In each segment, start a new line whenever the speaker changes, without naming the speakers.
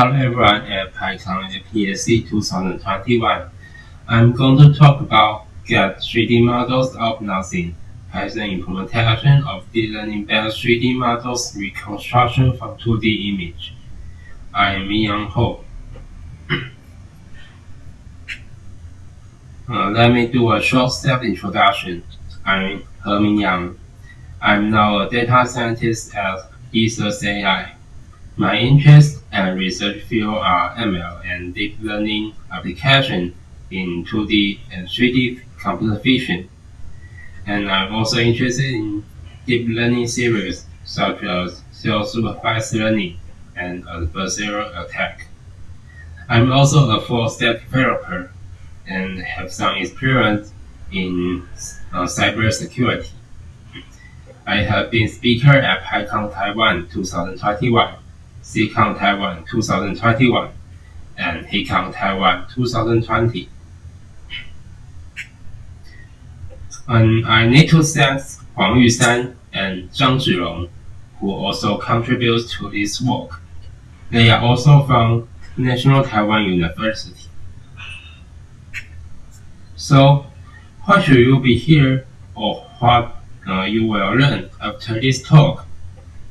Hello everyone at PyCon PSC 2021. I'm going to talk about get 3D models of nothing, Python implementation of deep learning-based 3D models reconstruction from 2D image. I'm Yang Ho. uh, let me do a short self-introduction. I'm He Yang. I'm now a data scientist at Ethos AI. My interests and research field are ML and deep learning application in 2D and 3D computer vision. And I'm also interested in deep learning series such as self-supervised learning and adversarial attack. I'm also a full-stack developer and have some experience in uh, cybersecurity. I have been speaker at PyCon Taiwan 2021 CCon Taiwan 2021 and HackerCon Taiwan 2020. And I need to thank Huang Yusan and Zhang Zhirong, who also contribute to this work. They are also from National Taiwan University. So, what should you be here or what uh, you will learn after this talk?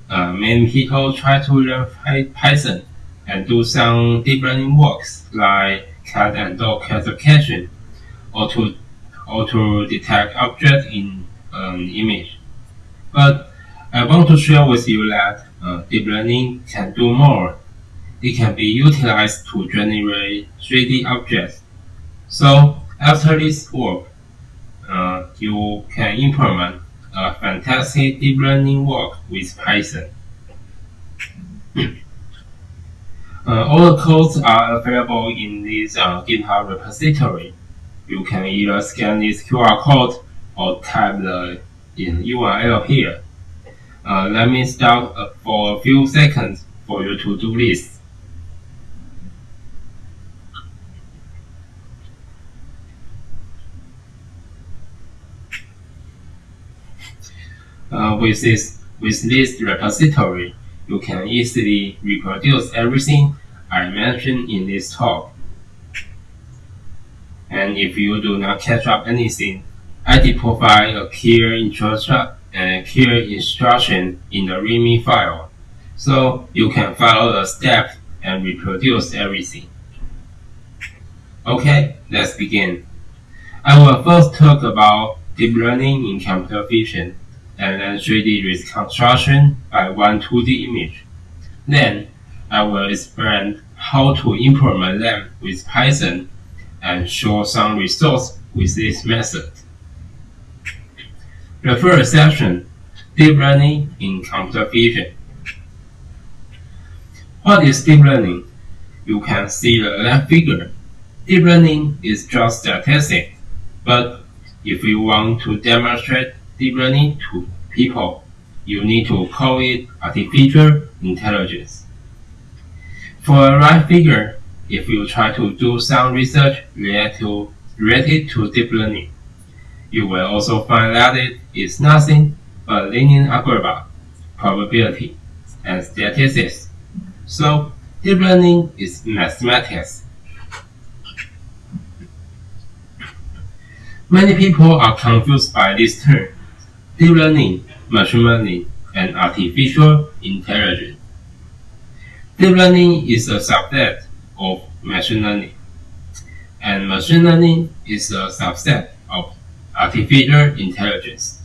Many people try to learn Python and do some deep learning works like cat and dog classification or to or to detect objects in an image. But I want to share with you that uh, deep learning can do more. It can be utilized to generate 3D objects. So after this work, uh, you can implement a fantastic deep learning work with Python. Uh, all the codes are available in this uh, GitHub repository. You can either scan this QR code or type the in URL here. Uh, let me stop uh, for a few seconds for you to do Uh, with this with this repository, you can easily reproduce everything I mentioned in this talk. And if you do not catch up anything, I did provide a clear instruction and clear instruction in the README file, so you can follow the steps and reproduce everything. Okay, let's begin. I will first talk about deep learning in computer vision and then 3D reconstruction by one 2D image. Then I will explain how to implement them with Python and show some results with this method. The first section, Deep Learning in Computer Vision. What is deep learning? You can see the left figure. Deep learning is just statistics, but if you want to demonstrate deep learning to people, you need to call it artificial intelligence. For a right figure, if you try to do some research related to, related to deep learning, you will also find that it is nothing but linear algebra, probability, and statistics. So, deep learning is mathematics. Many people are confused by this term deep learning, machine learning, and artificial intelligence. Deep learning is a subset of machine learning, and machine learning is a subset of artificial intelligence.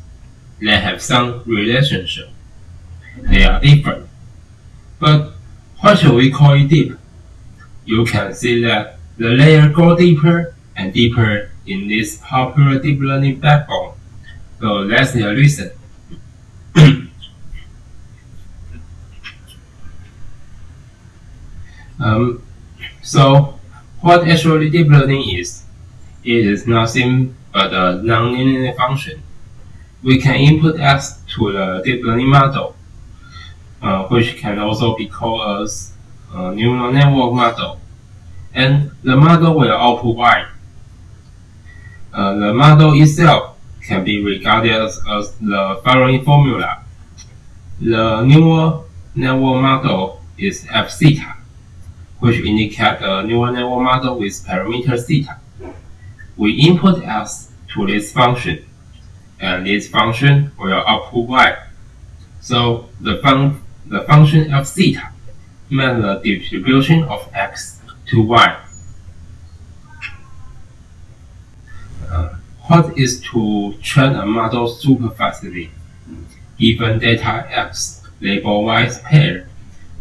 They have some relationship. They are different. But what should we call it deep? You can see that the layer go deeper and deeper in this popular deep learning backbone so that's the reason. um, so what actually deep learning is? It is nothing but a nonlinear function. We can input x to the deep learning model, uh, which can also be called as a neural network model, and the model will output y. Uh, the model itself can be regarded as, the following formula. The neural network model is f theta. which indicate the neural network model with parameter theta. We input x to this function, and this function will output y. So the, fun the function f theta means the distribution of x to y. What is to train a model super fastly? Given data x label y pair,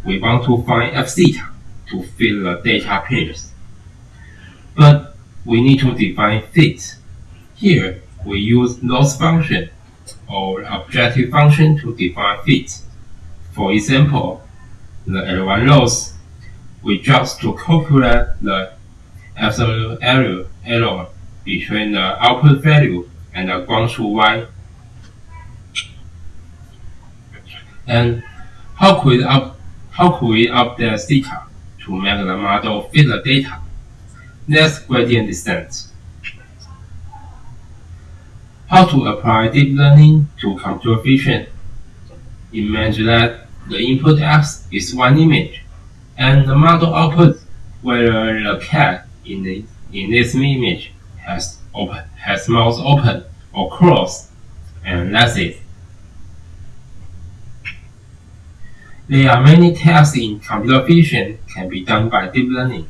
we want to find f theta to fill the data pairs. But we need to define fit. Here, we use loss function or objective function to define fit. For example, the L1 loss, we just to calculate the absolute error, error between the output value and the truth y. And how could, up, how could we update theta to make the model fit the data? That's gradient descent. How to apply deep learning to computer vision? Imagine that the input x is one image, and the model output whether the cat in, the, in this image has, open, has mouth open or closed, and that's it. There are many tasks in computer vision can be done by deep learning.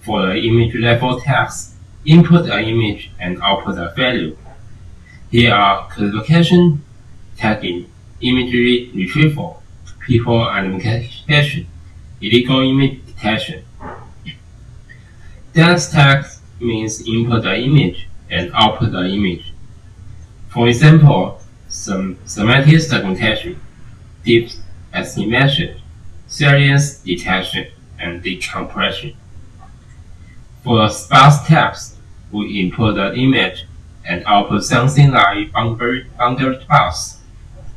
For the image level tasks, input an image and output a value. Here are classification, tagging, imagery retrieval, people identification, illegal image detection. Dense text means input the image and output the image. For example, some semantic segmentation, depth estimation, salience detection, and decompression. For the sparse text, we input the image and output something like boundary, boundary.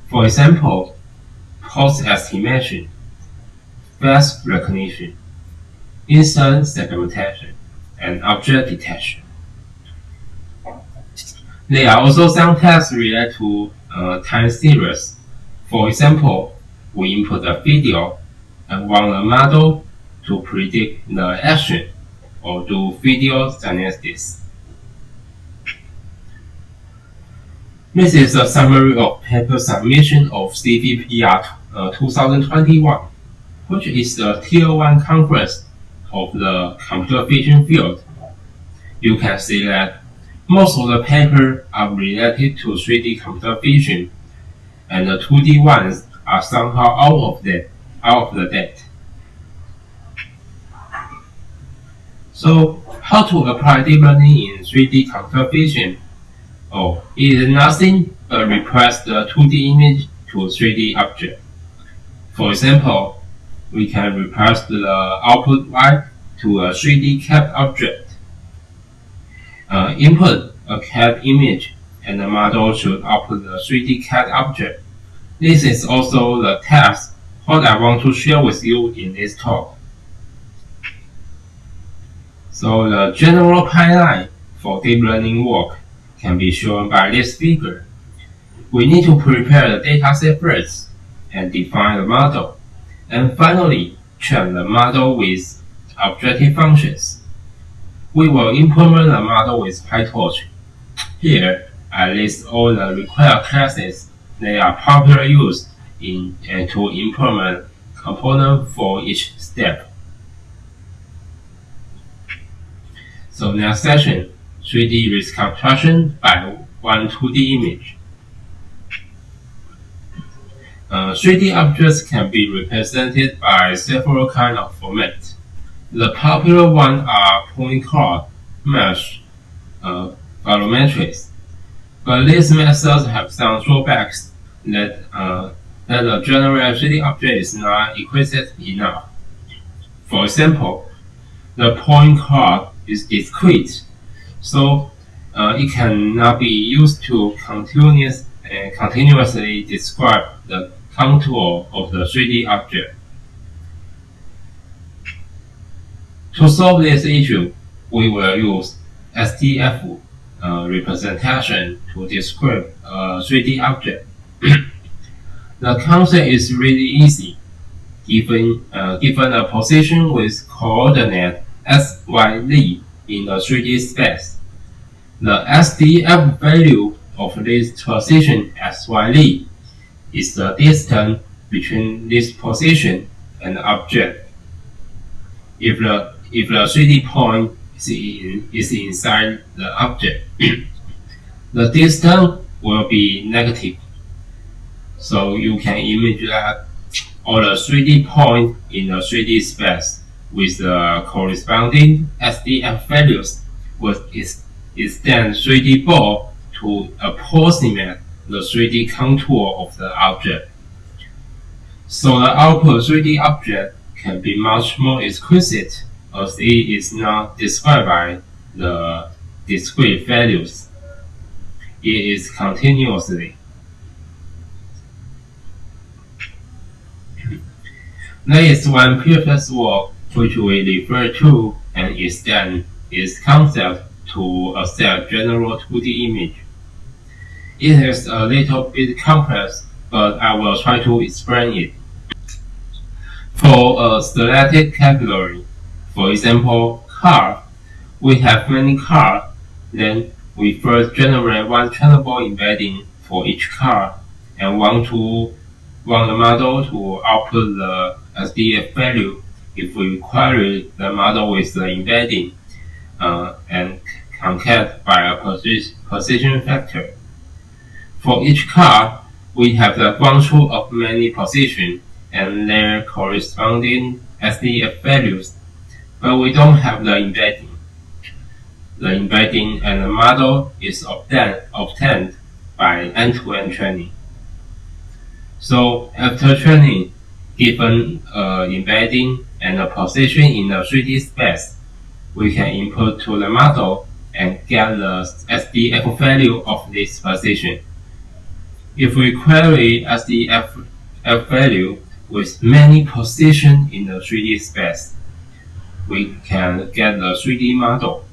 For example, pose estimation, face recognition, instance segmentation, and object detection. There are also some tasks related to uh, time series. For example, we input a video and want the model to predict the action or do video analysis. This is a summary of paper submission of CVPR uh, 2021, which is the Tier 1 conference of the computer vision field. You can see that most of the papers are related to 3D computer vision, and the 2D ones are somehow out of the out of the date. So how to apply deep learning in 3D computer vision? Oh, it is nothing but request the 2D image to 3D object. For example, we can request the output y to a 3D cat object. Uh, input a cat image and the model should output the 3D cat object. This is also the task what I want to share with you in this talk. So the general pipeline for deep learning work can be shown by this figure. We need to prepare the dataset first and define the model, and finally train the model with objective functions. We will implement the model with PyTorch. Here, I list all the required classes that are popularly used in and to implement component for each step. So next session, 3D reconstruction by one 2D image. Uh, 3D objects can be represented by several kinds of formats. The popular ones are point cloud, mesh, uh, volumetrics. But these methods have some drawbacks that, uh, that the general 3D object is not explicit enough. For example, the point cloud is discrete, so uh, it cannot be used to continuous, uh, continuously describe the contour of the 3D object. To solve this issue, we will use SDF uh, representation to describe a 3D object. the concept is really easy. Given, uh, given a position with coordinate x, y, z in the 3D space. The SDF value of this position x, y, z is the distance between this position and the object. If the if the 3D point is, in, is inside the object, the distance will be negative. So you can image that all the 3D point in the 3D space with the corresponding SDF values will extend 3D ball to approximate the 3D contour of the object. So the output 3D object can be much more exquisite as it is not described by the discrete values. It is continuously. There is one previous work which we refer to and extend its concept to a cell general 2D image. It is a little bit complex, but I will try to explain it. For a static category, for example, car, we have many cars, then we first generate one trainable embedding for each car and want to want the model to output the SDF value. If we query the model with the embedding uh, and concat by a position factor. For each car, we have the truth of many positions and their corresponding SDF values, but we don't have the embedding. The embedding and the model is obtained, obtained by end-to-end -end training. So after training, given uh, embedding and a position in the 3D space, we can input to the model and get the SDF value of this position. If we query SDF value with many positions in the 3D space, we can get the 3D model.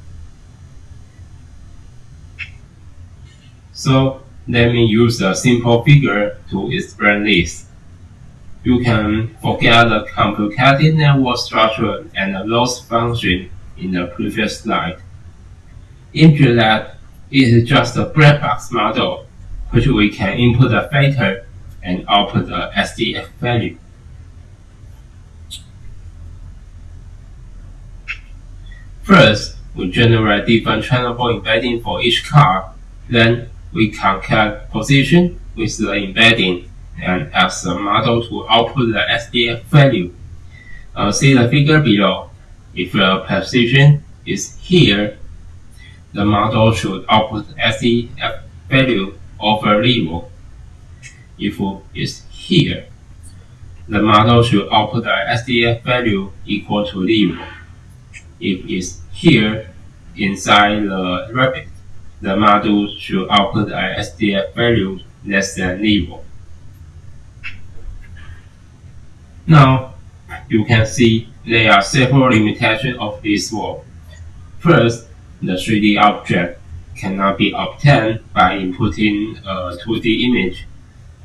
So let me use a simple figure to explain this you can forget the complicated network structure and the loss function in the previous slide. Into that, it is just a black box model, which we can input a factor and output a SDF value. First, we generate different trainable embedding for each car. Then, we concat position with the embedding and ask the model to output the SDF value. Uh, see the figure below. If the position is here, the model should output SDF value over zero. If it's here, the model should output the SDF value equal to zero. If it's here, inside the rabbit, the model should output a SDF value less than zero. Now, you can see there are several limitations of this work. First, the 3D object cannot be obtained by inputting a 2D image,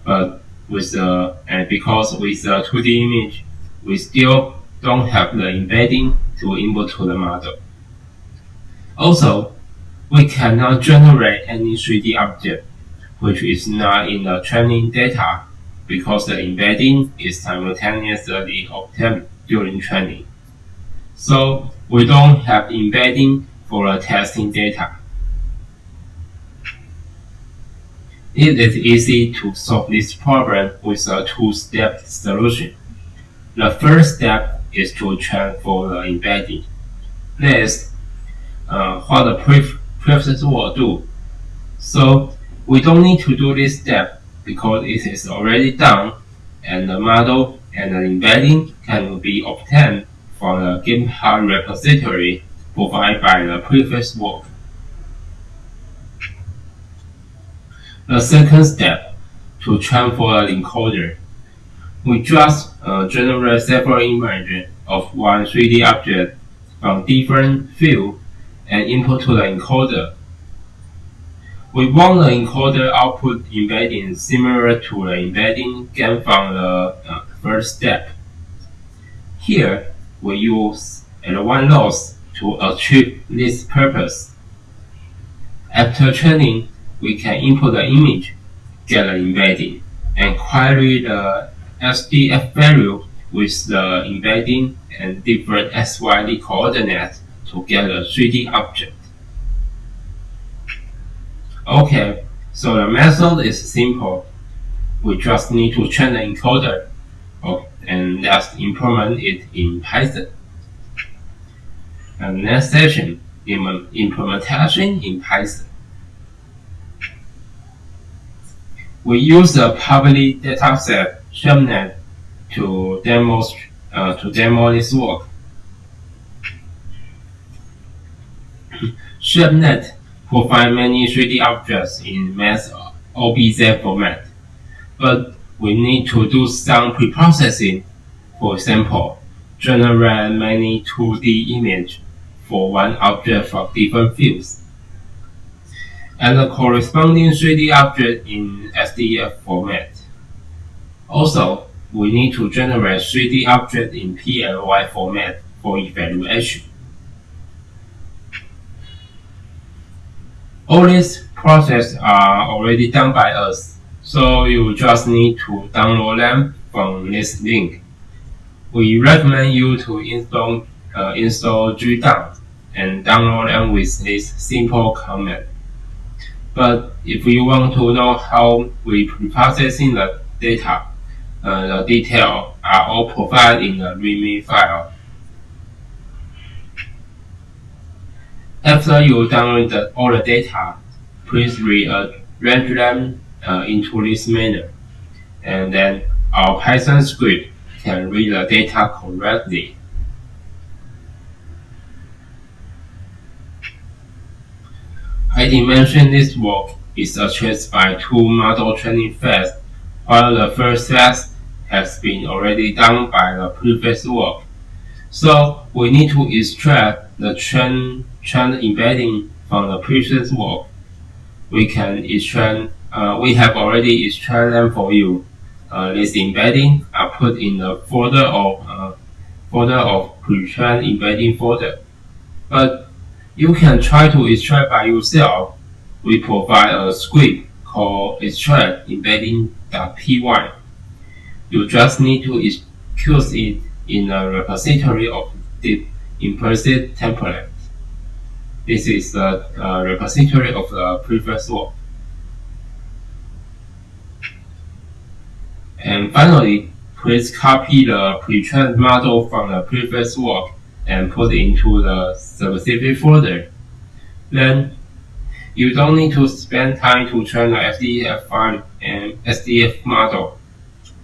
but with the, and because with the 2D image, we still don't have the embedding to input to the model. Also, we cannot generate any 3D object which is not in the training data because the embedding is simultaneously obtained during training. So we don't have embedding for the testing data. It is easy to solve this problem with a two-step solution. The first step is to transfer the embedding. Next, uh, what the previous will do. So we don't need to do this step because it is already done and the model and the embedding can be obtained from the GitHub repository provided by the previous work. The second step, to transfer the encoder. We just uh, generate several images of one 3D object from different fields and input to the encoder we want the encoder output embedding similar to the embedding gained from the uh, first step. Here, we use an L1 loss to achieve this purpose. After training, we can input the image, get the embedding, and query the SDF value with the embedding and different XYZ coordinates to get a 3D object. Okay, so the method is simple. We just need to train the encoder oh, and let's implement it in Python. And next session, implementation in Python. We use a public dataset ShapeNet to demo uh, to demo this work. ShapeNet provide many 3D objects in mesh OBJ format, but we need to do some pre-processing. For example, generate many 2D images for one object from different fields, and the corresponding 3D object in SDF format. Also, we need to generate 3D object in PLY format for evaluation. All these processes are already done by us, so you just need to download them from this link. We recommend you to install uh, install gdown and download them with this simple command. But if you want to know how we pre-processing the data, the details are all provided in the README file. After you download the, all the data, please rearrange them uh, into this manner, and then our Python script can read the data correctly. I dimension this work is achieved by two model training phases, while the first phase has been already done by the previous work. So we need to extract the train, train embedding from the previous work. We can extract, uh, we have already extracted them for you. Uh, this embedding are put in the folder of uh, folder of pre-trained embedding folder. But you can try to extract by yourself. We provide a script called extract embedding.py. You just need to execute it in a repository of the implicit template. This is the uh, repository of the previous work. And finally, please copy the pre-trained model from the previous work and put it into the specific folder. Then you don't need to spend time to train the SDF file and SDF model.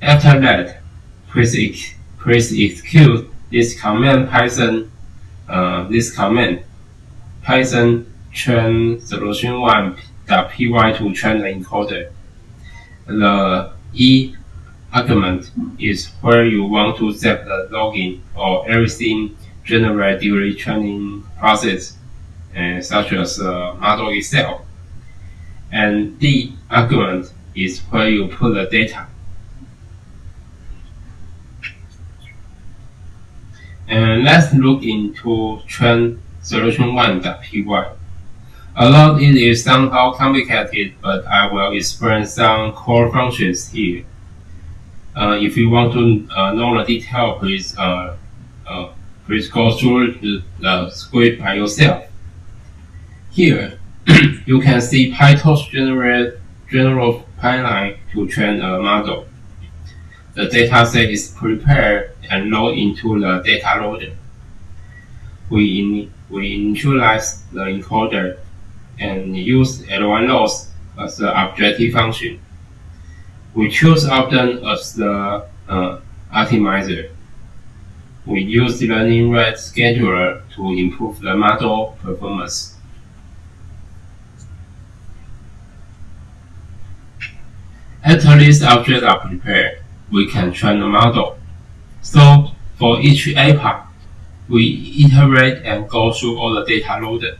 After that, please, please execute this command Python, uh, this command Python train solution1.py to train the encoder. The E argument is where you want to set the login or everything generate during training process, such as the model itself. And the argument is where you put the data. And let's look into trend solution1.py. Although it is somehow complicated, but I will explain some core functions here. Uh, if you want to uh, know the detail, please uh, uh Please go through the, the script by yourself. Here, you can see PyTorch generate general pipeline to train a model. The dataset is prepared and loaded into the data loader. We, in, we initialize the encoder and use L1 loss as the objective function. We choose Adam as the uh, optimizer we use the learning rate scheduler to improve the model performance. After these objects are prepared, we can train the model. So for each epoch, we iterate and go through all the data loaded.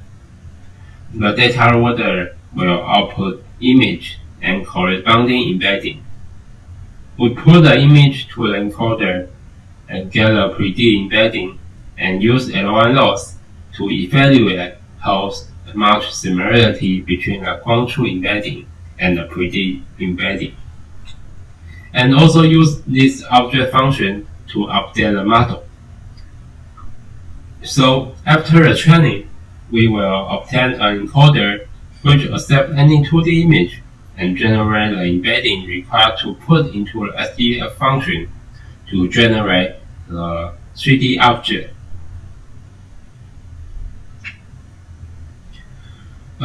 The data loader will output image and corresponding embedding. We put the image to the encoder and get a 3D embedding and use L1 loss to evaluate how much similarity between the ground truth embedding and the predict embedding. And also use this object function to update the model. So after the training, we will obtain an encoder which accepts any 2D image and generate the embedding required to put into the SDF function to generate the 3D object.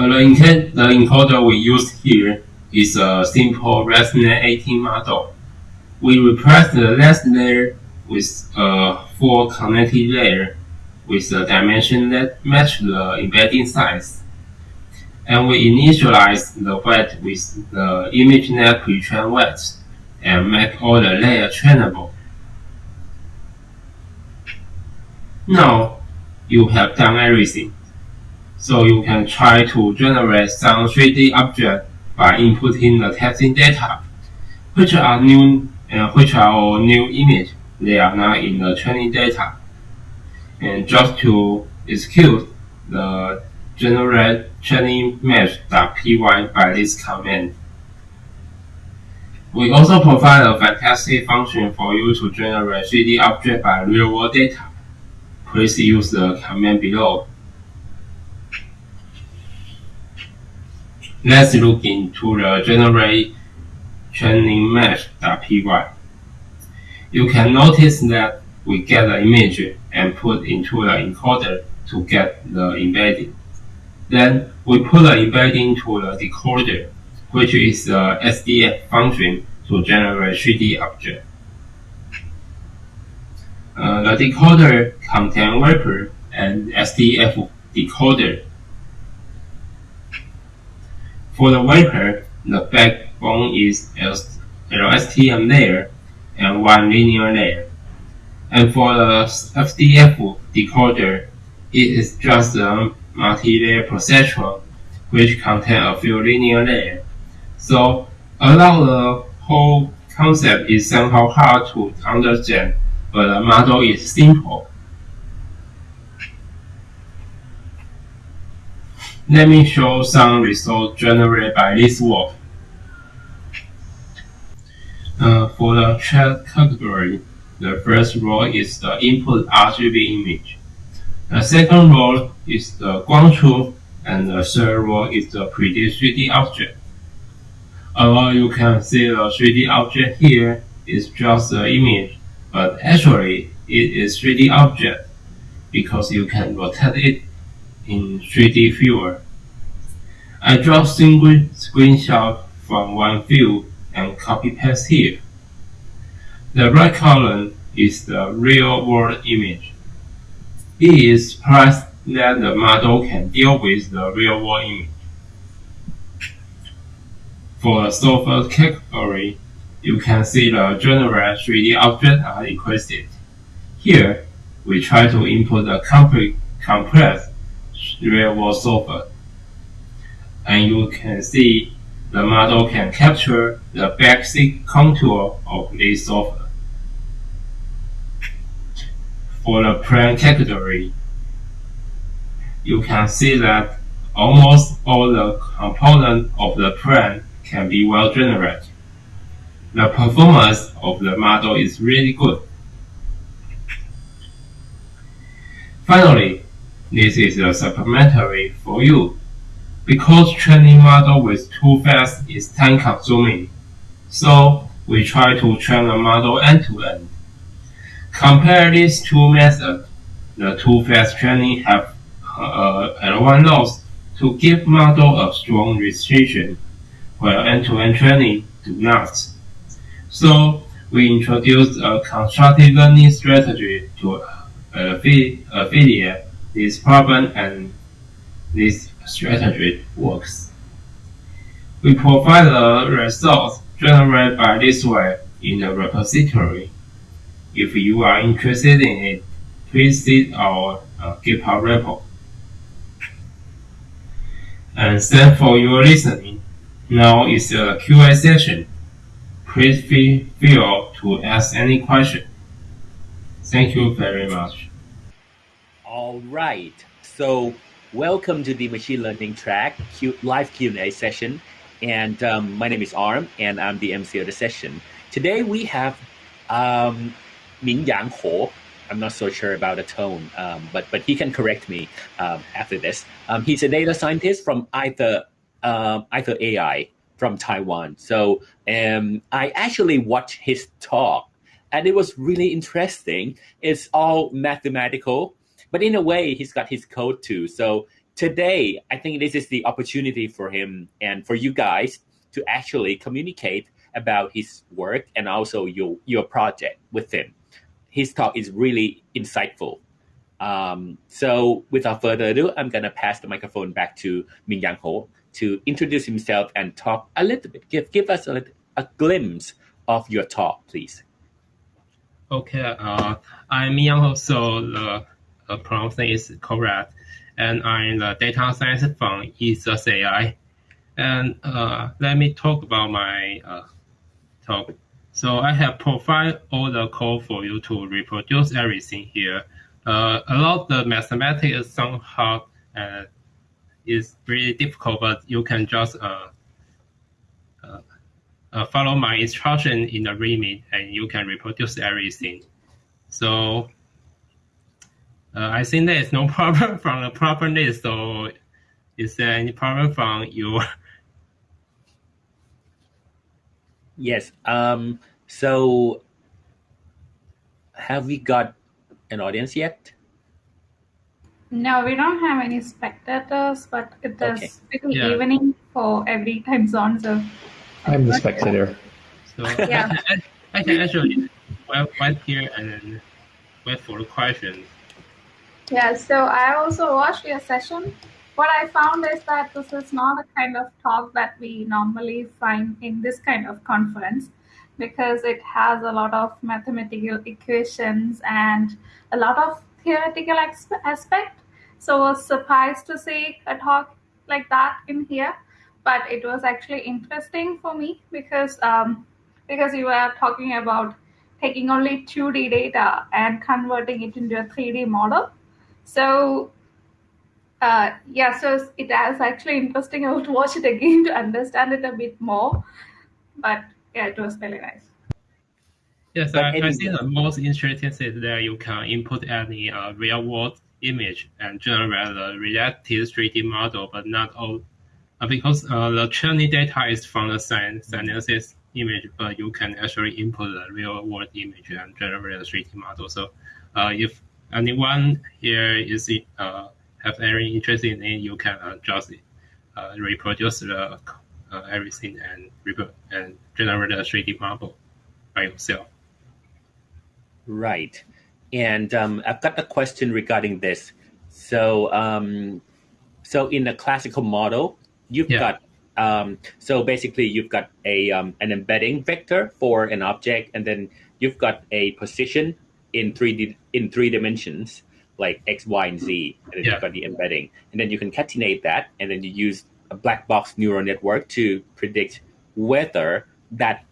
Uh, the, the encoder we use here is a simple ResNet 18 model. We replace the last layer with a full connected layer with a dimension that match the embedding size. And we initialize the weight with the ImageNet pre-trained and make all the layers trainable. Now, you have done everything. So you can try to generate some 3D object by inputting the testing data, which are new, uh, which are all new image. They are not in the training data. And just to execute the generate training mesh.py by this command. We also provide a fantastic function for you to generate 3D object by real-world data. Please use the command below. Let's look into the generate training mesh.py. You can notice that we get the image and put into the encoder to get the embedding. Then we put the embedding to the decoder, which is the SDF function to generate 3D object. Uh, the decoder contains wrapper and SDF decoder for the wrapper, the backbone is LSTM layer and one linear layer. And for the SDF decoder, it is just a multi-layer perceptron which contains a few linear layers. So, although the whole concept is somehow hard to understand, but the model is simple. Let me show some results generated by this work. Uh, for the chair category, the first row is the input RGB image. The second row is the ground truth, and the third row is the predict 3D object. Although you can see the 3D object here is just the image, but actually it is 3D object because you can rotate it in 3D viewer. I draw single screenshot from one view and copy paste here. The right column is the real world image. It is surprised that the model can deal with the real world image. For the sofa category, you can see the general 3D objects are requested. Here, we try to input the complex real-world sofa. And you can see the model can capture the basic contour of this sofa. For the plane category, you can see that almost all the components of the plane can be well generated. The performance of the model is really good. Finally, this is a supplementary for you. Because training model with two-phase is time consuming, so we try to train the model end to end. Compare these two methods. The two-phase training have uh, L1 loss to give model a strong restriction, while end-to-end -end training do not. So we introduced a contrastive learning strategy to affiliate this problem and this strategy works. We provide the results generated by this way in the repository. If you are interested in it, please see our uh, GitHub repo. And thanks for your listening. Now is a QA session. Please feel free to ask any question. Thank you very much.
All right. So, welcome to the machine learning track Q- live Q&A session. And um, my name is Arm, and I'm the MC of the session. Today we have um, Ming Yang Ho. I'm not so sure about the tone, um, but but he can correct me um, after this. Um, he's a data scientist from either uh, either AI from Taiwan. So um, I actually watched his talk, and it was really interesting. It's all mathematical but in a way, he's got his code too. So today, I think this is the opportunity for him and for you guys to actually communicate about his work and also your your project with him. His talk is really insightful. Um, so without further ado, I'm gonna pass the microphone back to Ming Yang Ho to introduce himself and talk a little bit. Give give us a, a glimpse of your talk, please.
Okay, uh, I'm Ming Yang Ho. So the uh, pronunciation is correct. And I'm the data science from EthosAI. And uh, let me talk about my uh, talk. So I have provided all the code for you to reproduce everything here. Uh, a lot of the mathematics sound hard and it's really difficult, but you can just uh, uh, uh, follow my instruction in the README and you can reproduce everything. So uh, I think there is no problem from the problem list. So, is there any problem from you?
Yes. Um, so, have we got an audience yet?
No, we don't have any spectators, but it is
Okay.
pretty
Yeah.
evening for every time zone. So
I'm the spectator.
So
Yeah.
I, can, I can actually wait, wait here and wait for the questions.
Yeah, so I also watched your session. What I found is that this is not a kind of talk that we normally find in this kind of conference because it has a lot of mathematical equations and a lot of theoretical aspect. So I was surprised to see a talk like that in here, but it was actually interesting for me because um, because you were talking about taking only 2D data and converting it into a 3D model. So uh, yeah, so it was actually interesting. I would watch it again to understand it a bit more. But yeah, it was really nice.
Yes,
But
I, I think the most interesting is that you can input any uh, real world image and generate a related 3D model, but not all. Uh, because uh, the training data is from the science synthesis image, but you can actually input the real world image and generate a 3D model. So uh, if anyone here is uh, have any interest in it, you can uh, just uh, reproduce the uh, everything and and generate a 3D model by yourself.
Right. And um, I've got a question regarding this. So, um, so in a classical model, you've
Yeah.
got um, so basically you've got a um, an embedding vector for an object, and then you've got a position in three D in three dimensions, like x, y, and z, and then
Yeah.
you've got the embedding, and then you concatenate that, and then you use a black box neural network to predict whether that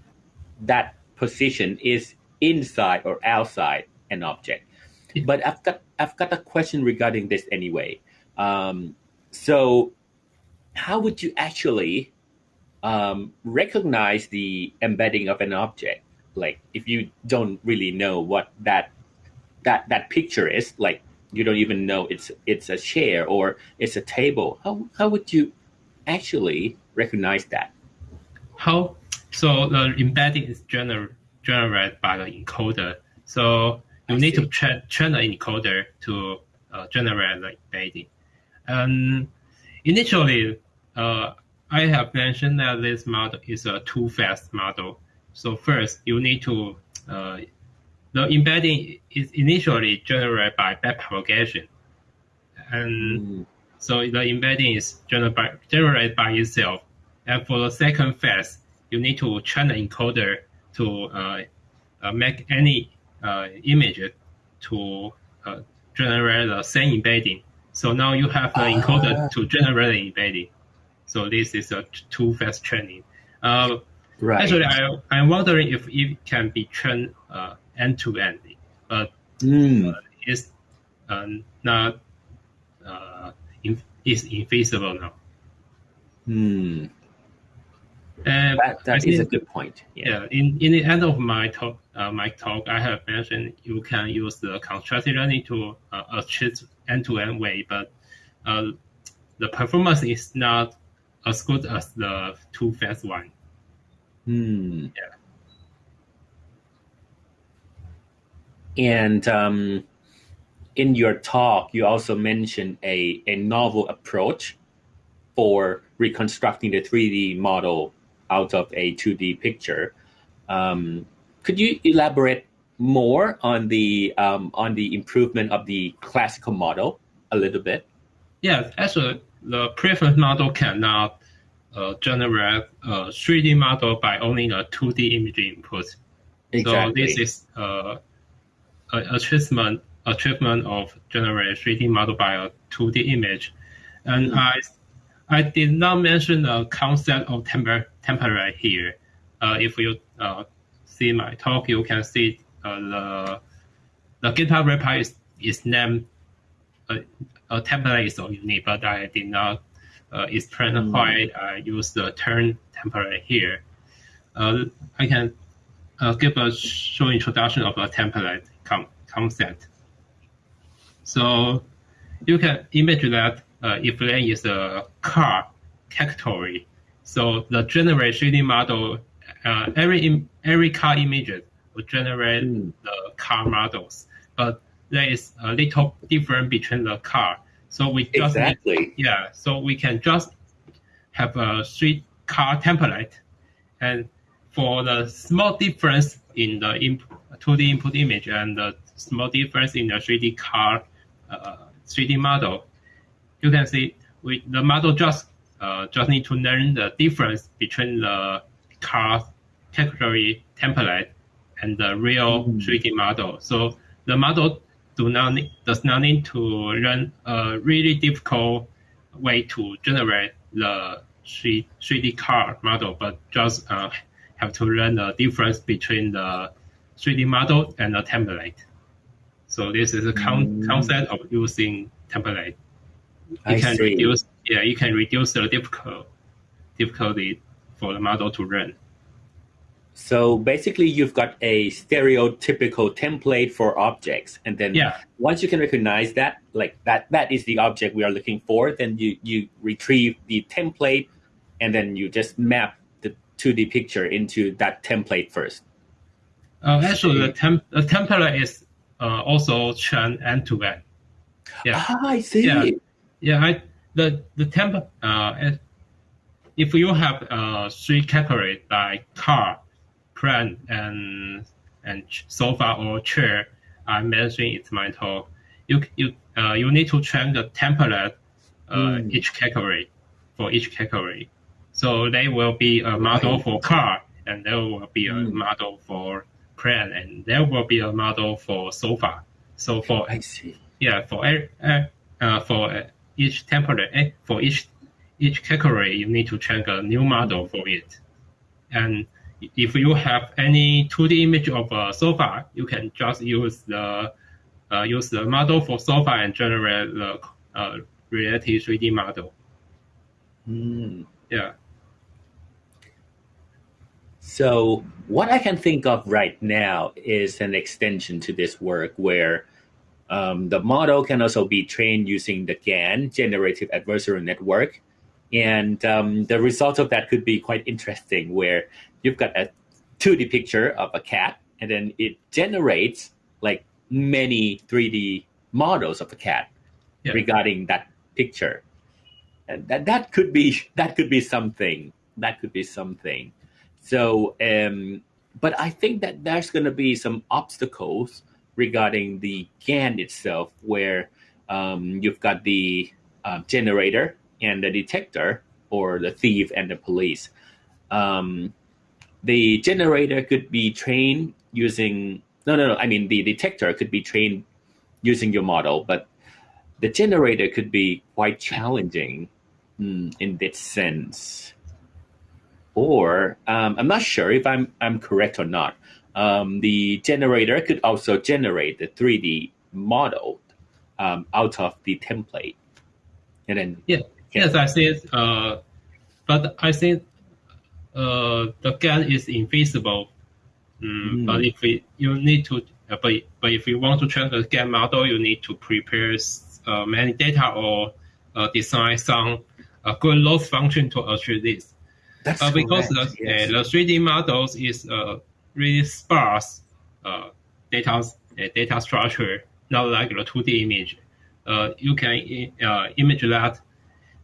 that position is inside or outside an object. But I've got I've got a question regarding this anyway. Um, so, how would you actually um, recognize the embedding of an object? Like, if you don't really know what that that that picture is, like you don't even know it's it's a chair or it's a table. How how would you actually recognize that?
How so the embedding is gener- generated by the encoder. So you
I
need to
see.
tra- train the encoder to uh, generate the embedding. And initially, uh, I have mentioned that this model is a two-phase model. So first, you need to uh, the embedding is initially generated by backpropagation, and
Mm,
so the embedding is generated by, generated by itself. And for the second phase, you need to train the encoder to uh, uh, make any uh, image to uh, generate the same embedding. So now you have the encoder
Ah.
to generate the embedding. So this is a two-phase training. Uh,
right.
Actually, I, I'm wondering if it can be trained uh, end-to-end, but
Mm,
it's um, not uh, in, is invisible now.
Hmm.
And
That, that is a good point. Yeah.
Yeah, in, in the end of my talk, uh, my talk, I have mentioned you can use the contrastive learning to uh, achieve end-to-end way, but uh, the performance is not as good as the two-phase one.
Hmm.
Yeah.
And um, in your talk, you also mentioned a, a novel approach for reconstructing the 3D model out of a 2D picture. Um, could you elaborate more on the um, on the improvement of the classical model a little bit?
Yeah, actually, the preference model cannot uh, generate a 3D model by only a 2D image input. So this is uh, a achievement achievement of generate 3D model by a 2D image, and
Hmm.
I I did not mention the concept of temper, template here. Uh, if you uh, see my talk, you can see uh, the the GitHub repo is, is named uh, a template is so unique, but I did not uh, explain
Hmm.
why I use the term template here. Uh, I can uh, give a short introduction of a template concept. So you can imagine that uh, if there is a car category, so the generate 3D model, uh, every every car image will generate
Hmm.
the car models, but there is a little difference between the car. So we just need yeah, so we can just have a three car template, and for the small difference in the imp- 2D input image and the small difference in the 3D car uh, 3D model, you can see we the model just uh, just need to learn the difference between the car category template and the real
Mm.
3D model. So the model do not does not need to learn a really difficult way to generate the 3, 3D car model, but just uh, have to learn the difference between the 3D model and the template. So this is a con-
Mm.
concept of using template. You
I
can
see.
reduce yeah, you can reduce the difficult difficulty for the model to run.
So basically, you've got a stereotypical template for objects, and then
Yeah.
once you can recognize that, like that, that is the object we are looking for. Then you you retrieve the template, and then you just map the 2D picture into that template first.
Uh, actually, the, temp- the template is uh, also trained end to end. Yeah.
Ah, I see.
Yeah. Yeah, I, the the temp uh, if you have uh, three categories like car, plant, and and sofa or chair, I mentioned in my talk. You you uh, you need to change the template uh,
Mm.
each category for each category. So there will be a model
Right.
for car, and there will be a
Mm.
model for plant, and there will be a model for sofa. So for
I see.
yeah, for e- uh, uh, for uh, each template, eh, for each each category, you need to change a new model for it. And if you have any 2D image of a sofa, you can just use the uh, use the model for sofa and generate the uh, related 3D model.
Hmm.
Yeah.
So what I can think of right now is an extension to this work where um, the model can also be trained using the GAN, Generative Adversarial Network. And um, the result of that could be quite interesting, where you've got a 2D picture of a cat, and then it generates like many 3D models of a cat
Yeah.
regarding that picture. And that, that could be that could be something. That could be something. So, um, but I think that there's going to be some obstacles regarding the GAN itself, where um, you've got the uh, generator and the detector, or the thief and the police. Um, the generator could be trained using no, no, no. I mean, the detector could be trained using your model, but the generator could be quite challenging mm, in this sense or um, I'm not sure if I'm I'm correct or not. Um, the generator could also generate the 3D model um, out of the template, and then
yeah, yes, I think. Uh, but I think uh, the GAN is invisible. Mm, mm. But if we, you need to, uh, but but if you want to train the GAN model, you need to prepare uh, many data or uh, design some uh, good loss function to achieve this.
That's
uh, because
correct.
the,
yes.
the 3D models is uh, really sparse uh, data uh, data structure, not like the 2D image. Uh, you can uh, image that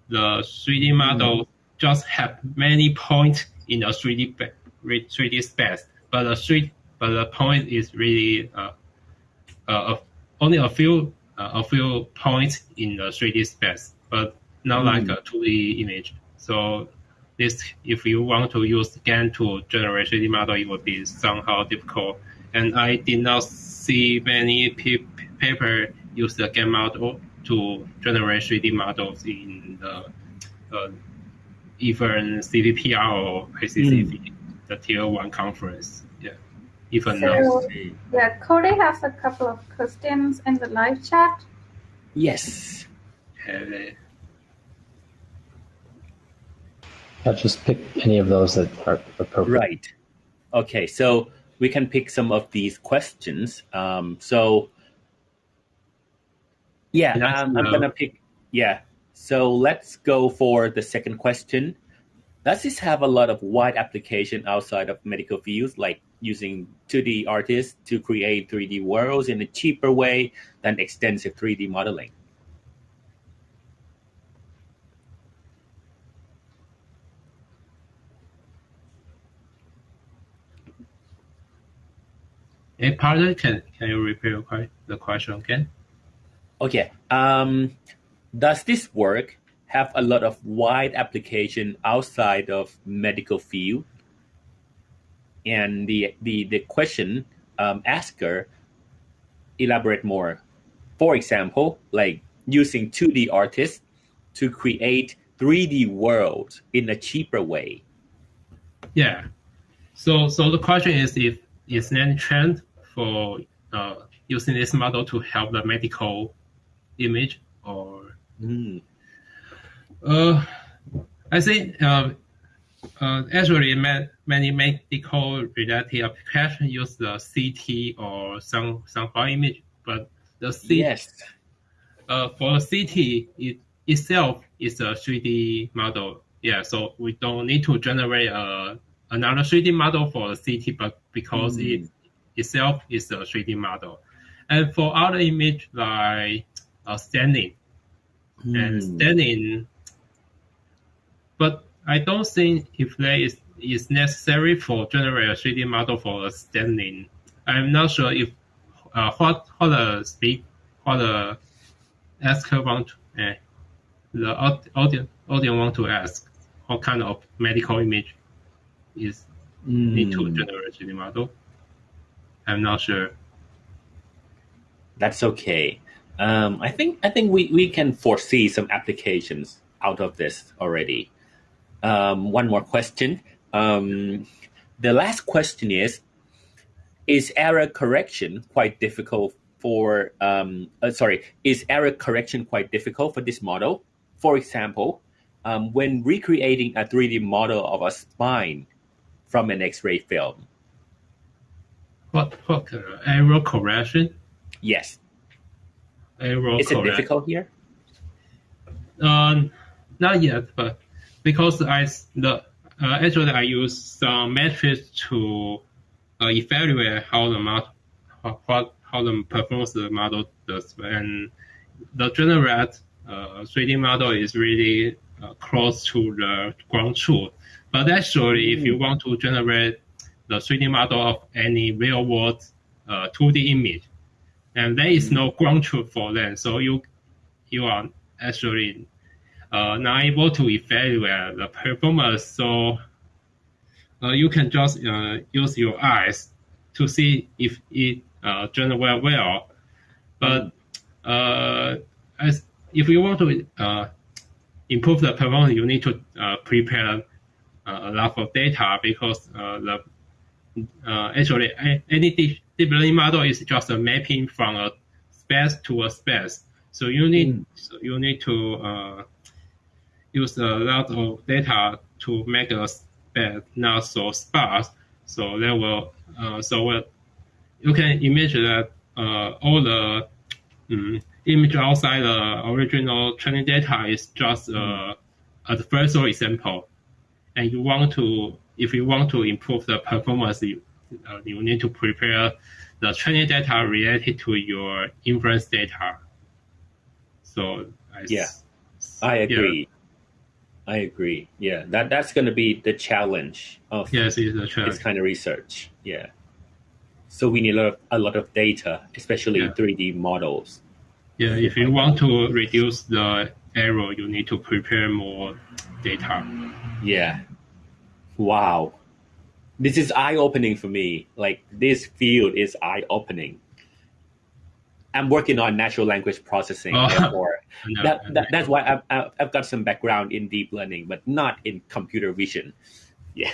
the 3D mm-hmm. model mm. just have many points in a 3D 3D space, but the 3 but the point is really uh, uh, only a few uh, a few points in the 3D space, but not mm. like a 2D image. So this, if you want to use GAN to generate 3D model, it would be somehow difficult. And I did not see many pe- paper use the GAN model to generate 3D models in the uh, even CVPR or ICCV, mm. the tier one conference. Yeah, even
so,
now.
Yeah, Cody has a couple of questions in the live chat.
Yes.
Uh,
I'll just pick any of those that are appropriate.
Right. Okay, so we can pick some of these questions. Um, so, yeah, um, I'm gonna pick. Yeah, so let's go for the second question. Does this have a lot of wide application outside of medical fields, like using 2D artists to create 3D worlds in a cheaper way than extensive 3D modeling?
Hey, pardon, can, can you repeat the question again?
Okay. Um, does this work have a lot of wide application outside of medical field? And the the, the question um, asker elaborate more. For example, like using 2D artists to create 3D worlds in a cheaper way.
Yeah. So so the question is if is there any trend for uh, using this model to help the medical image or
Mm.
Uh, I think uh, uh, actually many medical related applications use the CT or some some file image, but the CT
yes.
uh, for the CT it itself is a 3D model. Yeah, so we don't need to generate a, uh, another 3D model for the CT, but because mm. it itself is a 3D model. And for other image like uh, standing, mm. and hmm. standing. But I don't think if there is is necessary for generate a 3D model for a standing. I'm not sure if uh, what what the speak what the asker want uh, the audience audience want to ask what kind of medical image is mm. need to hmm. generate 3D model. I'm not sure.
That's okay. Um, I think I think we, we can foresee some applications out of this already. Um, one more question. Um, the last question is: Is error correction quite difficult for? Um, uh, sorry, is error correction quite difficult for this model? For example, um, when recreating a 3D model of a spine from an X-ray film.
What, what uh, error correction?
Yes. Is correct. it difficult here?
Um, not yet, but because I the uh, actually I use some metrics to uh, evaluate how the model how, how the performance the model does, and the generate uh, 3D model is really uh, close to the ground truth. But actually, if you mm. want to generate the 3D model of any real world uh, 2D image, and there is no ground truth for them. So you you are actually uh, not able to evaluate the performance. So uh, you can just uh, use your eyes to see if it uh, well. But uh, as if you want to uh, improve the performance, you need to uh, prepare a lot of data because the actually any deep learning model is just a mapping from a space to a space. So you need mm. so you need to uh, use a lot of data to make a space not so sparse. So that will uh, so you can imagine that uh, all the um, image outside the original training data is just uh, a adversarial example, and you want to if you want to improve the performance, you, uh, you need to prepare the training data related to your inference data. So
I, yeah, I agree. Yeah. I agree. Yeah, that that's going to be the challenge of
yes,
challenge. this kind of research. Yeah. So we need a lot of, a lot of data, especially yeah. 3D models.
Yeah, if you want to reduce the error, you need to prepare more data.
Yeah. Wow. This is eye opening for me. Like this field is eye opening. I'm working on natural language processing. Oh, therefore, no, that, that, that's why I've, I've got some background in deep learning, but not in computer vision. Yeah.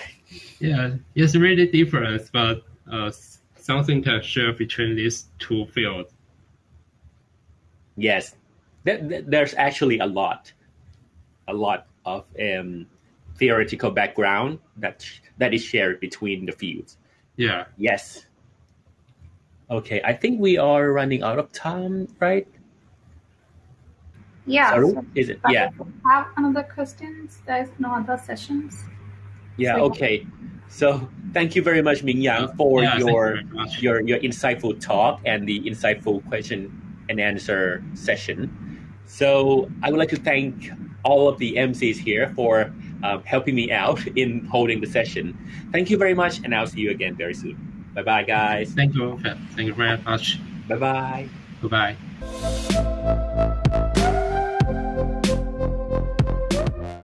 Yeah, it's really different, but uh, something can share between these two fields.
Yes, there's actually a lot, a lot of um, theoretical background that that is shared between the fields.
Yeah.
Yes. Okay, I think we are running out of time, right?
Yeah.
Sorry? is it? Yeah.
Have another questions? There's no other sessions.
Yeah. So, okay. So thank you very much, Ming Yang, for yeah, your you your your insightful talk and the insightful question and answer session. So I would like to thank all of the MCs here for um, helping me out in holding the session. Thank you very much, and I'll see you again very soon. Bye bye, guys.
Thank you. Thank you very much.
Bye bye.
Bye bye.